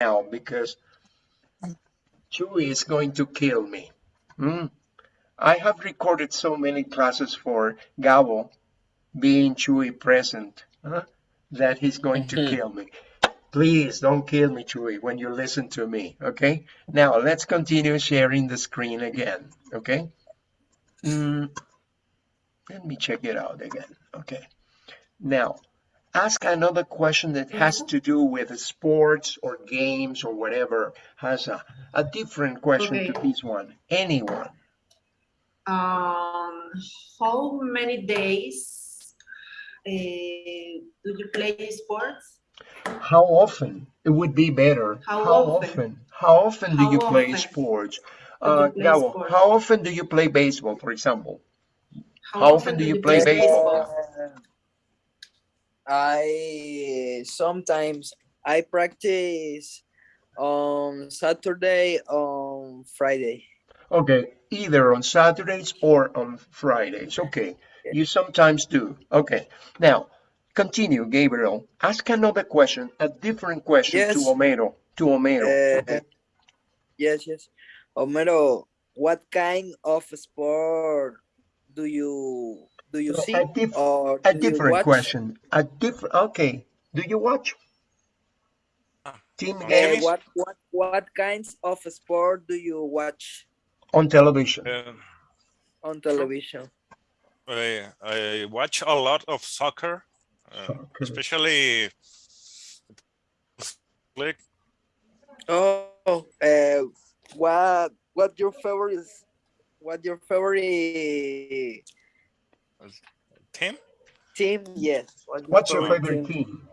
now because Chuy is going to kill me. Hmm? I have recorded so many classes for Gabo being Chuy present huh, that he's going to kill me. Please don't kill me, Chuy, when you listen to me, okay? Now, let's continue sharing the screen again, okay? Mm, let me check it out again, okay? Now, ask another question that has to do with sports or games or whatever, has a, a different question Okay. to this one. Anyone. Um, how many days uh, do you play sports? How often? It would be better. How often? How often do How you play often sports? do you Uh, play Gabo, sports? how often do you play baseball, for example? How often do you play baseball? I sometimes I practice on Saturday on Friday. Okay, either on Saturdays or on Fridays. Okay, you sometimes do. Okay, now continue, Gabriel. Ask another question, a different question to Yes. Homero. To Homero. Uh, okay? Yes, yes. Homero, what kind of sport do you do you No, see a diff- or A different question. A different. Okay. Do you watch Ah, team on Uh, games what what what kinds of sport do you watch on television? Uh, on television? I, I watch a lot of soccer, uh, Soccer. especially league. Oh, uh, what what your favorite what your favorite team. team? Yes. What What's your favorite favorite team?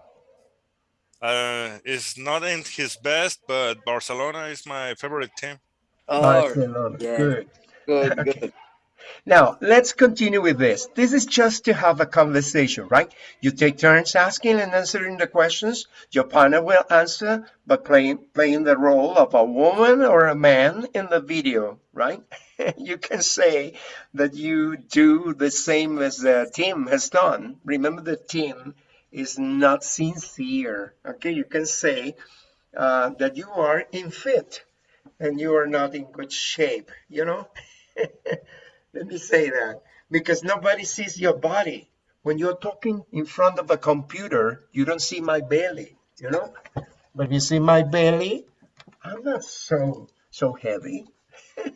Uh, it's not in his best, but Barcelona is my favorite team. Oh, Barcelona. yeah. Good. good, Okay. good. Now, let's continue with this. This is just to have a conversation, right? You take turns asking and answering the questions. Your partner will answer by playing, playing the role of a woman or a man in the video, right? you can say that you do the same as the team has done. Remember, the team is not sincere, okay? You can say uh, that you are in fit and you are not in good shape, you know? Let me say that because nobody sees your body. When you're talking in front of a computer, you don't see my belly, you know? But you see my belly, I'm not so so heavy.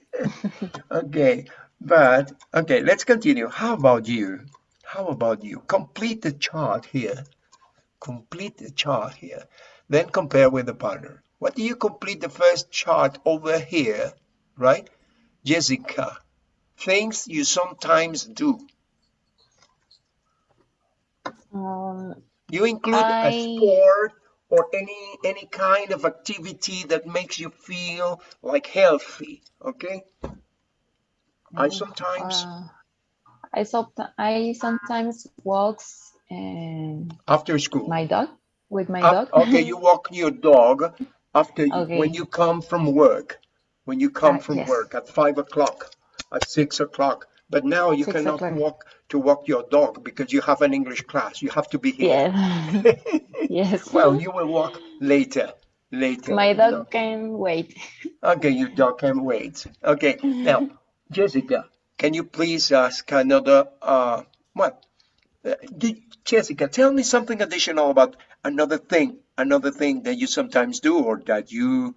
okay, but okay, let's continue. How about you? How about you? Complete the chart here. Complete the chart here. Then compare with the partner. What do you complete the first chart over here, right? Jessica, things you sometimes do. Um, You include a I- sport or any any kind of activity that makes you feel like healthy, okay? I sometimes uh, I somet- I sometimes walks and after school. my dog with my dog. okay, you walk your dog after you- when you come from work. When you come from yes. work at five o'clock, at six o'clock. But now you Six cannot o'clock. walk to walk your dog because you have an English class. You have to be here. yeah. yes. well, you will walk later. Later. my dog know. can wait. Okay, your dog can wait. Okay, now, Jessica, can you please ask another, uh, what? Uh, did, Jessica, tell me something additional about another thing, another thing that you sometimes do or that you,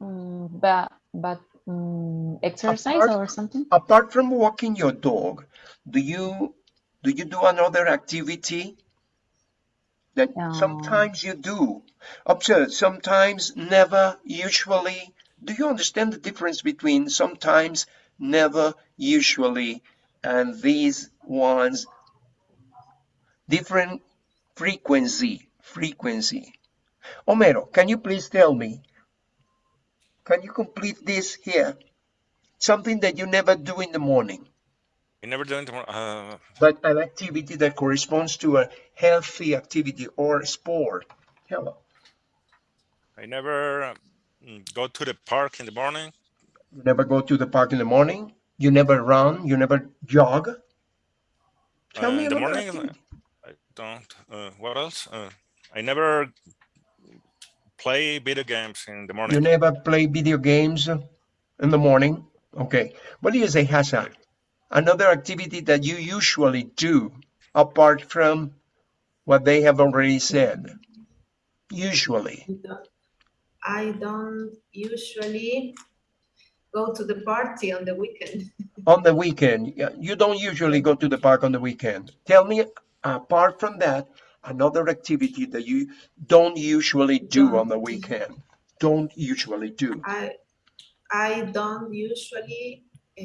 Mm, but but mm, exercise Apart- or something. apart from walking your dog, do you, do you do another activity that No. sometimes you do? Observe, sometimes, never, usually. Do you understand the difference between sometimes, never, usually, and these ones? Different frequency, frequency. Homero, can you please tell me? Can you complete this here? Something that you never do in the morning, You never do it. Uh, but an activity that corresponds to a healthy activity or sport. Hello. I never mm, go to the park in the morning. You never go to the park in the morning. You never run. You never jog. Tell Uh, me in the morning, activity. I don't. Uh, what else? Uh, I never play video games in the morning. You never play video games in the morning? Okay. What do you say, Hassan? Another activity that you usually do apart from what they have already said? Usually. I don't usually go to the party on the weekend. On the weekend, you don't usually go to the park on the weekend. Tell me, apart from that, another activity that you don't usually do on the weekend. Don't usually do. I I don't usually uh,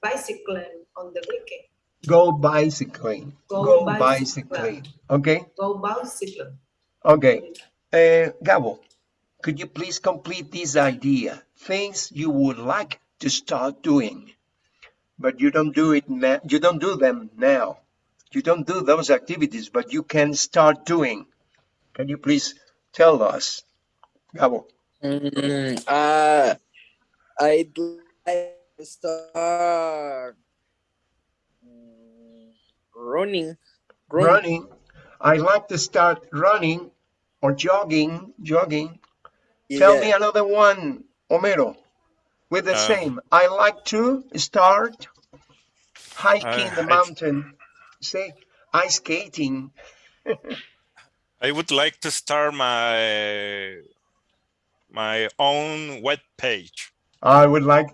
bicycling on the weekend. Go bicycling. Go Go bicycling. bicycling. Okay. Go bicycling. Okay. Uh, Gabo, could you please complete this idea? Things you would like to start doing, but you don't do it now. You don't do them now. You don't do those activities, but you can start doing. Can you please tell us, Gabo? Mm, uh, I'd like to start mm, running. Run. Running. I like to start running or jogging. Jogging. Tell me another one, Homero, with the Uh, same. I like to start hiking Uh, the I- mountain. Say ice skating. I would like to start my my own web page. I would like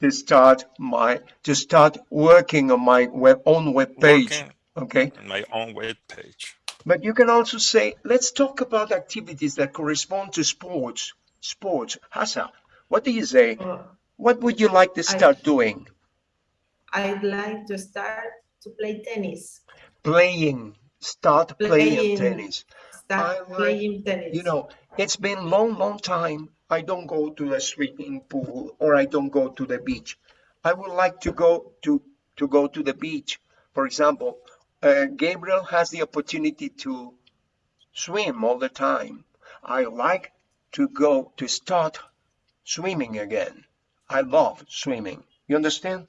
to start my to start working on my web own web page. Working Okay, on my own web page. but you can also say, let's talk about activities that correspond to sports. Sports. Hasa, what do you say? Uh, What would you like to I- start doing? I'd like to start to play tennis. Playing. Start playing Playing. tennis. Start I like- playing tennis. You know, it's been long, long time. I don't go to the swimming pool or I don't go to the beach. I would like to go to to go to the beach. For example, uh, Gabriel has the opportunity to swim all the time. I like to go to start swimming again. I love swimming. You understand?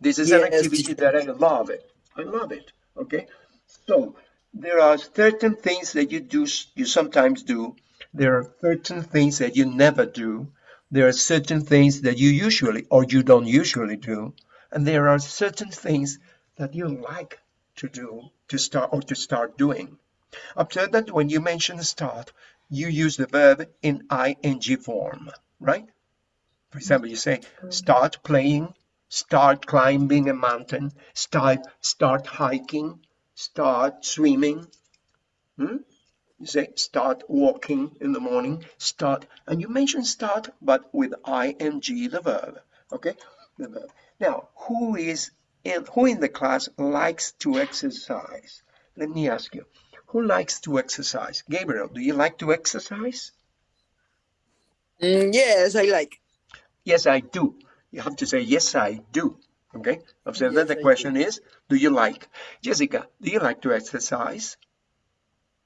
This is an activity teacher. that I love it. I love it. Okay. So there are certain things that you do, you sometimes do. There are certain things that you never do. There are certain things that you usually or you don't usually do. And there are certain things that you like to do to start or to start doing. Observe that when you mention start, you use the verb in ing form, right? For example, you say start playing, start climbing a mountain, start start hiking, start swimming. Hmm? You say start walking in the morning, start, and you mention start, but with ing, the verb. Okay, the verb. Now, who is in who in the class likes to exercise? Let me ask you, who likes to exercise? Gabriel, do you like to exercise? Mm, yes, I like. Yes, I do. You have to say yes, I do. Okay. Observe Yes, that the I do. question is, do you like? Jessica, do you like to exercise?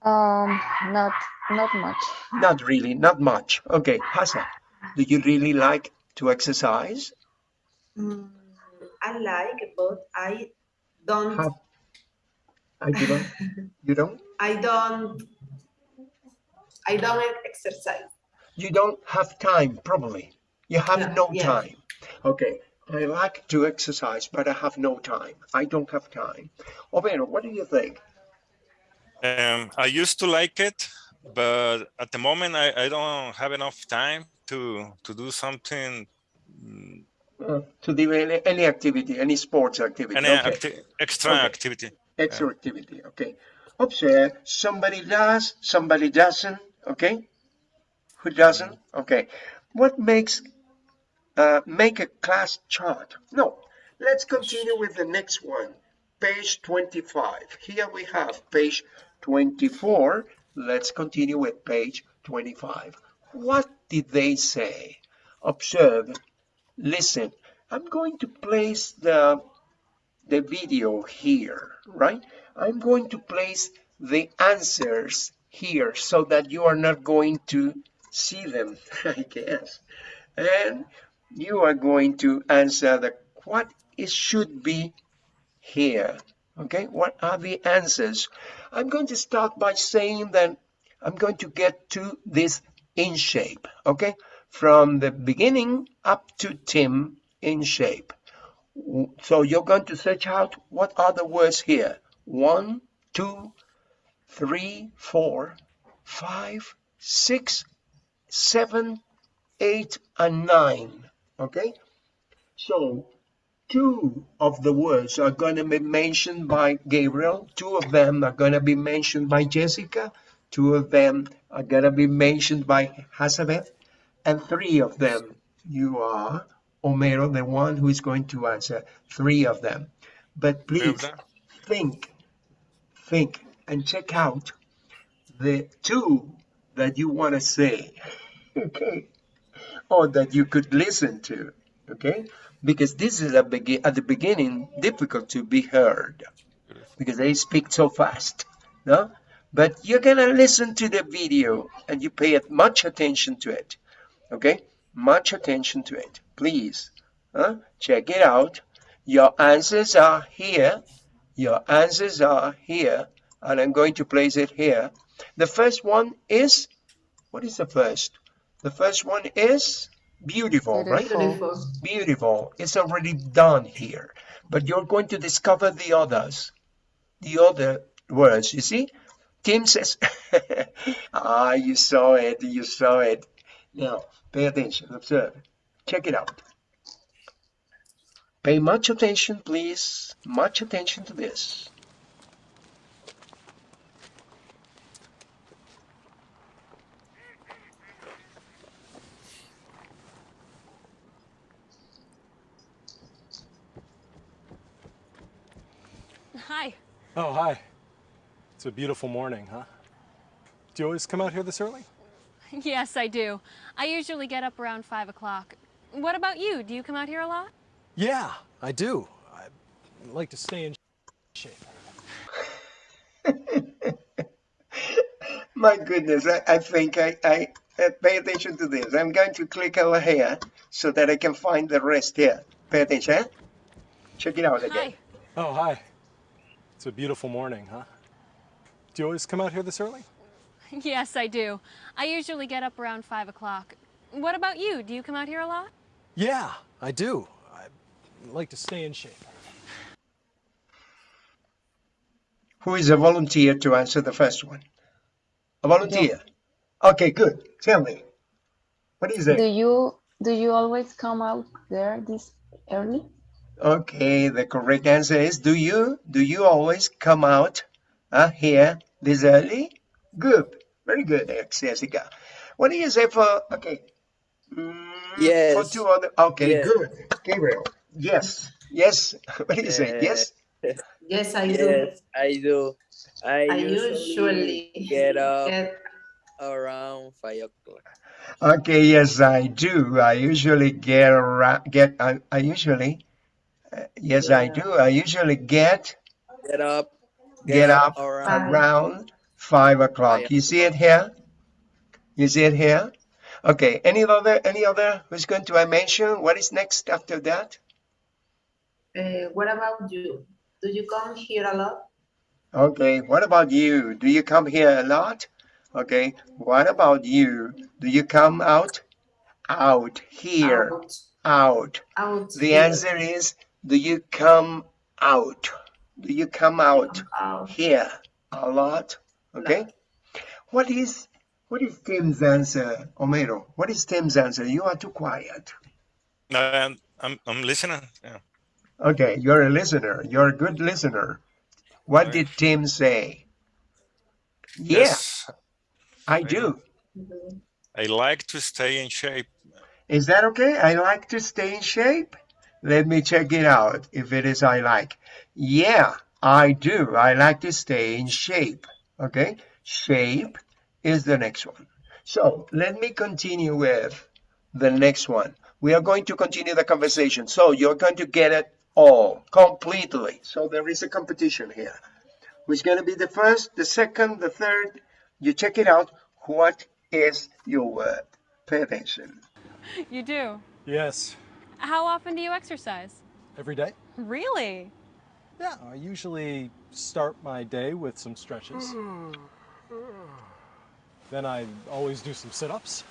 Um, not not much. Not really, not much. Okay, Hassan, do you really like to exercise? Mm, I like, but I don't. Have I do not. You don't. I don't. I don't exercise. You don't have time, probably. You have Yeah, no yeah. time. Okay. I like to exercise, but I have no time. I don't have time. Homero, what do you think? Um, I used to like it, but at the moment I, I don't have enough time to to do something, mm, Uh, to do any, any activity, any sports activity. any okay. acti- extra Okay. activity. extra activity. Okay. Observe, somebody does, somebody doesn't. Okay. Who doesn't? Okay. What makes uh, make a class chart? No. Let's continue with the next one. Page 25. Here we have page 24. Let's continue with page 25. What did they say? Observe. Listen. I'm going to place the the video here, right? I'm going to place the answers here so that you are not going to see them, I guess. And you are going to answer the what it should be here. Okay, what are the answers? I'm going to start by saying that I'm going to get to this in shape, okay? From the beginning up to Tim in shape. So you're going to search out what are the words here. One, two, three, four, five, six, seven, eight, and nine. Okay? So two of the words are going to be mentioned by Gabriel, two of them are going to be mentioned by Jessica, two of them are going to be mentioned by Hazabeth, and three of them you are Homero the one who is going to answer three of them. But please think, think, and check out the two that you want to say, okay, or that you could listen to, okay, because this is at the beginning difficult to be heard because they speak so fast, no? But you're gonna listen to the video and you pay much attention to it, okay? Much attention to it, please. Huh? Check it out. Your answers are here. Your answers are here, and I'm going to place it here. The first one is, what is the first? The first one is beautiful, right? Beautiful. Beautiful. It's already done here, but you're going to discover the others, the other words. You see, Tim says, "Ah, you saw it. You saw it." Now, pay attention. Observe. Check it out. Pay much attention, please. Much attention to this. Hi. Oh, hi. It's a beautiful morning, huh? Do you always come out here this early? Yes, I do. I usually get up around 5 o'clock. What about you? Do you come out here a lot? Yeah, I do. I like to stay in shape. My goodness, I, I think I, I uh, pay attention to this. I'm going to click over here so that I can find the rest here. Pay attention. eh? Check it out again. Hi. Oh, hi. It's a beautiful morning, huh? Do you always come out here this early? Yes, I do. I usually get up around 5 o'clock. What about you? Do you come out here a lot? Yeah, I do. I like to stay in shape. Who is a volunteer to answer the first one? A volunteer. Okay, good. Tell me. What is it? Do you do you always come out there this early? Okay, the correct answer is do you? Do you always come out uh, here this early? Good. Very good, ex Jessica. What do you say for okay? Mm, For two other okay, Yes. good. Gabriel. Yes. Yes. What do you say? Yes? Yes, I do. Yes, I do. I, I usually, usually get up get around five o'clock. Okay, yes, I do. I usually get around, get, I, I usually, uh, yes, I do. I usually get, Get up. get up around. around five o'clock. Five You see it here? You see it here? Okay, any other, any other who's going to I mention? What is next after that? uh, what about you? Do you come here a lot? Okay, what about you? Do you come here a lot? Okay, what about you? Do you come out? Out here, Out, out. out. The here. answer is, do you come out? Do you come out Out. here a lot? Okay. What is what is Tim's answer, Homero? What is Tim's answer? You are too quiet. Um, I'm, I'm listening. Yeah. Okay, you're a listener. You're a good listener. What Right. did Tim say? Yeah, Yes, I I do. I like to stay in shape. Is that okay? I like to stay in shape. Let me check it out if it is I like. Yeah, I do. I like to stay in shape. Okay, shape is the next one. So let me continue with the next one. We are going to continue the conversation. So you're going to get it all completely. So there is a competition here. Who's going to be the first, the second, the third? You check it out. What is your uh, word? Pay attention. You do. Yes, How often do you exercise? every day. Really? Yeah, I usually start my day with some stretches. Then I always do some sit ups,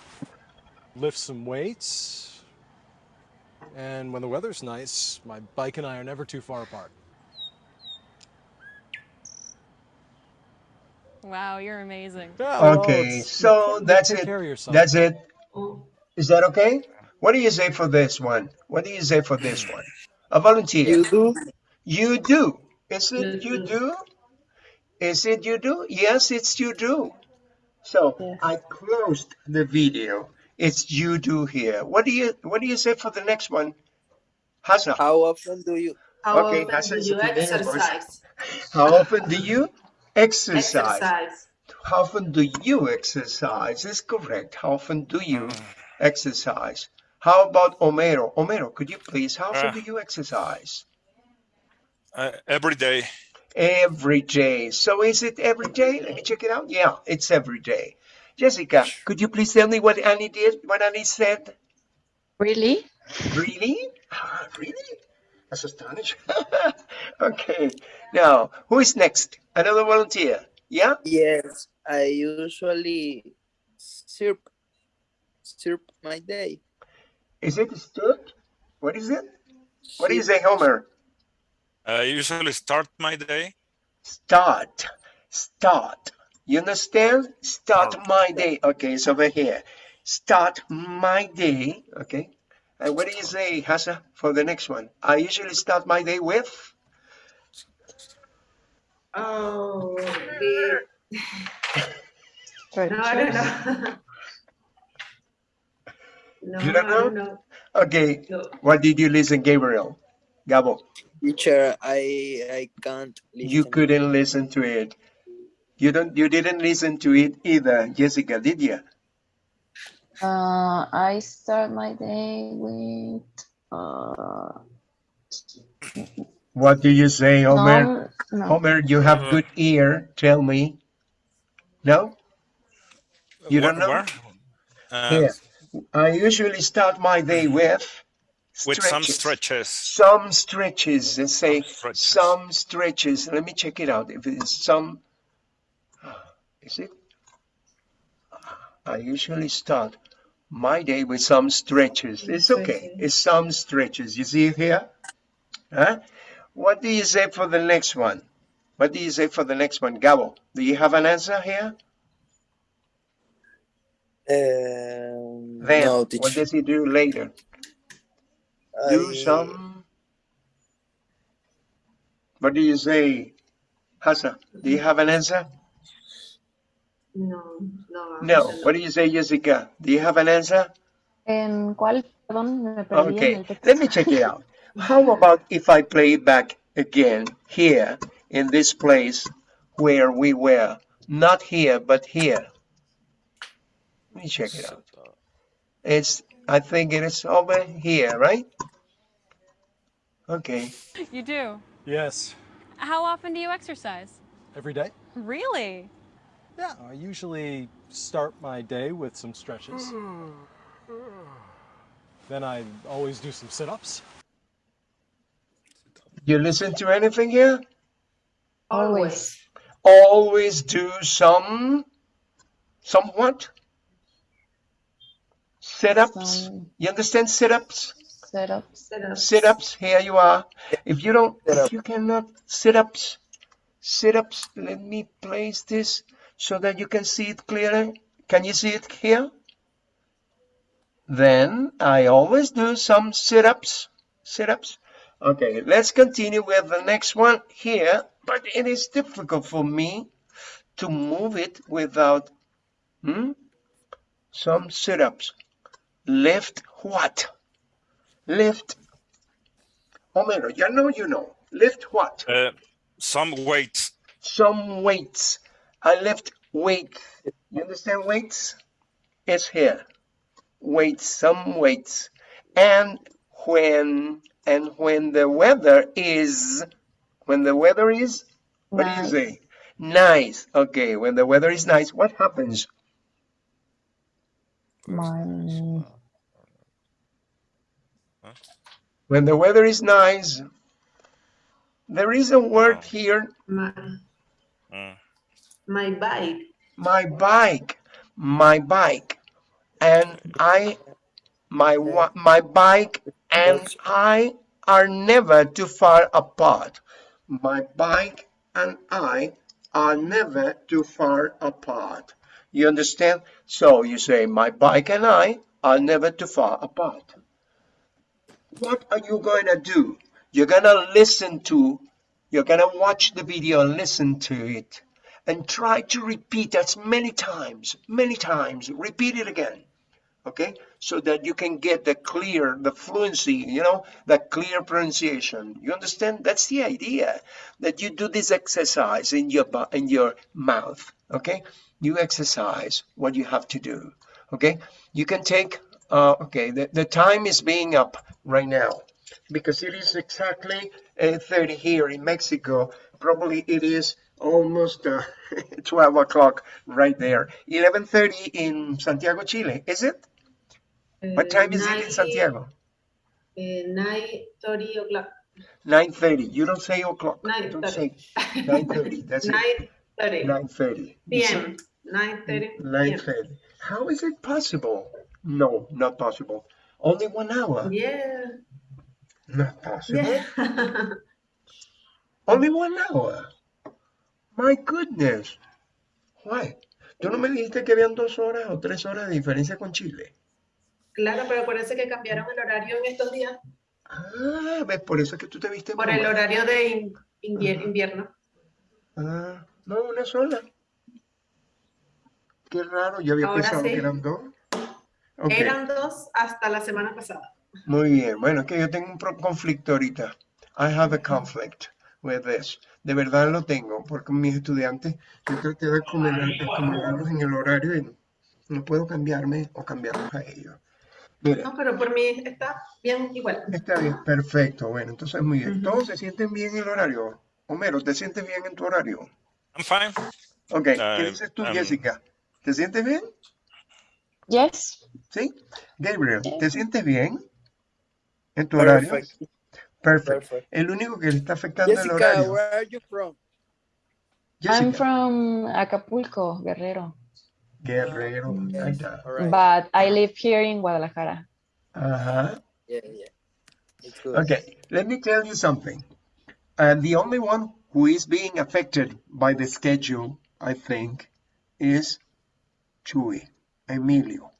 lift some weights, and when the weather's nice, my bike and I are never too far apart. Wow, you're amazing. Yeah, Okay, it's- so that's take it. care of yourself. That's it. Oh, that okay? What do you say for this one? What do you say for this one? A volunteer. You do? You do. Is it mm-hmm. You you do. do? Is it you do? Yes, it's you do. So Yes. I closed the video. It's you do here. What do you what do you say for the next one? Hassan, How often do you? How Okay, often that's do you sensitive, of course. exercise? how often do you exercise? Exercise. How often do you exercise? Is correct. How often do you mm. exercise? How about Homero? Homero, could you please, how often Ah. do you exercise? Uh, every day. Every day. So is it every day? Let me check it out. Yeah, it's every day. Jessica, could you please tell me what Annie did? What Annie said? Really? Really? Ah, really? That's astonishing. okay. Now, who is next? Another volunteer? Yeah? Yes, I usually surf surf my day. Is it stood? What is it? What is do you Homer? Uh, I usually start my day. Start. Start. You understand? Start Oh. my day. Okay, it's over here. Start my day. Okay. And what do you say, Hassa, for the next one? I usually start my day with. Oh, the, no, I don't know. No, You don't I know? know. Okay. No. What did you listen, Gabriel? Gabo, Teacher, I I can't listen. you couldn't listen to it. You don't. You didn't listen to it either, Jessica, did you? Uh, I start my day with uh, What do you say, Homer? no, no. Homer, you have Uh, good ear. Tell me. No. You don't know? where? Uh, Here. I usually start my day with with some stretches. stretches. Some stretches. Let's say Some stretches. some stretches. Let me check it out. If it is some, ah, is it? Ah, I usually start my day with some stretches. It's okay. It's some stretches. You see it here? Huh? What do you say for the next one? What do you say for the next one? Gabo, do you have an answer here? Um, Then, no, what teacher. does he do later? Do some. What do you say, Hassan? Do you have an answer? No, no. No. What do you say, Jessica? Do you have an answer? ¿En cuál? Perdón, me perdí en Okay, el let me check it out. How about if I play it back again here in this place where we were? Not here, but here. Let me check it out. It's, I think it is over here, right? Okay. You do. Yes, How often do you exercise? every day. Really? Yeah, I usually start my day with some stretches. Then I always do some sit ups. You listen to anything here? Always. always do some somewhat sit-ups. You understand sit-ups? Setups. Set up. sit-ups. Here you are. If you don't if you cannot sit-ups. Sit-ups let me place this so that you can see it clearly. Can you see it here? Then i always do some sit-ups. Sit-ups. Okay let's continue with the next one here but it is difficult for me to move it without hmm? some sit-ups lift what? Lift Homero, you know you know. Lift what? Uh, some weights. some weights. I lift weight you understand weights? It's here. Weights some weights. And when and when the weather is when the weather is what do you say? Nice. Okay when the weather is nice what happens? My, when the weather is nice there is a word here My, Mm. my bike. my bike my bike and I, my, my bike and I are never too far apart. My bike and I are never too far apart. You understand? So you say, my bike and I are never too far apart. What are you going to do? You're going to listen to, you're going to watch the video and listen to it and try to repeat as many times, many times, repeat it again. Okay, so that you can get the clear, the fluency, you know, the clear pronunciation. You understand? That's the idea that you do this exercise in your in your mouth. Okay, you exercise what you have to do. Okay, you can take. Uh, okay, the, the time is being up right now because it is exactly uh, 30 here in Mexico. Probably it is almost uh, 12 o'clock right there. 11:30 in Santiago, Chile. Is it? What time is it in Santiago? Nine thirty o'clock. 9:30. You don't say o'clock. You don't say 9:30. That's it. Nine thirty 9:30. You say PM. Nine thirty. 9:30. How is it possible? No, not possible. Only one hour. Yeah. Not possible. Yeah. Only one hour. My goodness. Why? ¿Tú no me dijiste que habían dos horas o tres horas de diferencia con Chile? Claro, pero parece que cambiaron el horario en estos días Ah, ves, por eso es que tú te viste por el horario de in- invier- invierno. Ah, no, una sola. Qué raro, yo había Ahora pensado sí. que eran dos. Eran dos hasta la semana pasada. muy bien. Bueno, es que yo tengo un conflicto ahorita. I have a conflict with this. De verdad lo tengo, porque mis estudiantes, yo traté de acomodar- acomodarlos en el horario y no puedo cambiarme o cambiarlos a ellos. Mira, No, pero por mí está bien igual. está bien, perfecto. Bueno, entonces muy bien. ¿Todos se sienten bien en el horario? Homero, ¿te sientes bien en tu horario? I'm fine. Ok, ¿qué Ah, dices tú, um, Jessica? ¿Te sientes bien? Yes. ¿Sí? Gabriel, ¿te sientes bien en tu horario? Perfect. Perfect. Perfect. El único que le está afectando el Jessica, horario. where are you from? I'm from Acapulco, Guerrero, Guerrero. Yes, Ahí. All right. but I live here in Guadalajara. Ajá. Yeah, yeah. It's good. Okay, let me tell you something. Uh, the only one who is being affected by the schedule, I think, is Chuy, Emilio.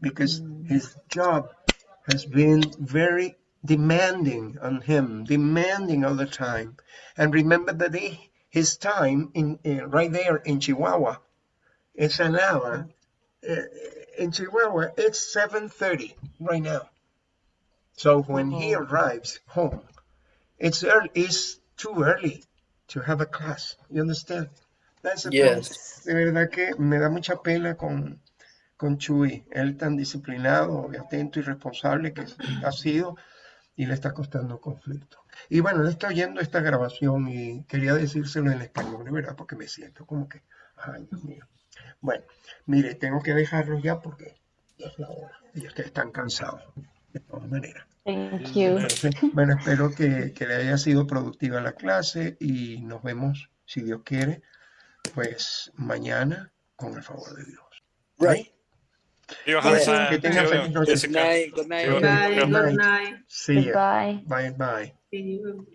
Because his job has been very demanding on him, demanding all the time. And remember that he, his time in, uh, right there in Chihuahua, it's an hour. Uh, in Chihuahua, it's 7.30 right now. So when he arrives home, it's early, it's too early to have a class. You understand? That's. Yes. De verdad que me da mucha pena con, con Chuy. Él tan disciplinado, atento y responsable que ha sido y le está costando conflicto. Y bueno, él está oyendo esta grabación y quería decírselo en español, verdad, porque me siento como que, ay, Dios mío. Bueno, mire, tengo que dejarlo ya porque es la hora y ustedes están cansados, de todas maneras. Thank you. Entonces, bueno, espero que, que le haya sido productiva la clase y nos vemos, si Dios quiere, pues mañana, con el favor de Dios. Right. You have Yes, a- que tengan you- feliz noche. Good Jessica. night. Good night. Good Okay, Bye, good night. See. Bye bye. See you.